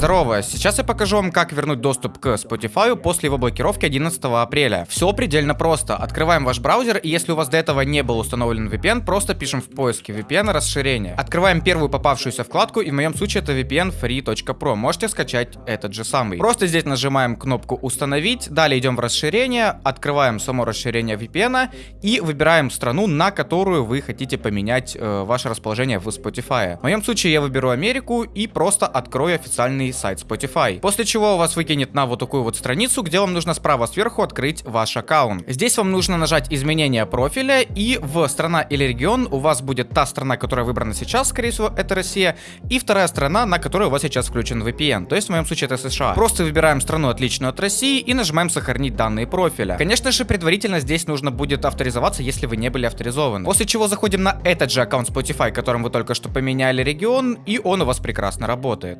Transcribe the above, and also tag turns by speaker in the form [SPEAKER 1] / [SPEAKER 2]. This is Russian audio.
[SPEAKER 1] Здорово, сейчас я покажу вам, как вернуть доступ к Spotify после его блокировки 11 апреля. Все предельно просто. Открываем ваш браузер, и если у вас до этого не был установлен VPN, просто пишем в поиске VPN расширение. Открываем первую попавшуюся вкладку, и в моем случае это VPN free.pro. Можете скачать этот же самый. Просто здесь нажимаем кнопку установить, далее идем в расширение, открываем само расширение VPN и выбираем страну, на которую вы хотите поменять э, ваше расположение в Spotify. В моем случае я выберу Америку и просто открою официальный сайт Spotify. После чего у вас выкинет на вот такую вот страницу, где вам нужно справа сверху открыть ваш аккаунт. Здесь вам нужно нажать изменение профиля и в страна или регион у вас будет та страна, которая выбрана сейчас, скорее всего, это Россия, и вторая страна, на которой у вас сейчас включен VPN, то есть в моем случае это США. Просто выбираем страну отличную от России и нажимаем сохранить данные профиля. Конечно же, предварительно здесь нужно будет авторизоваться, если вы не были авторизованы. После чего заходим на этот же аккаунт Spotify, которым вы только что поменяли регион, и он у вас прекрасно работает.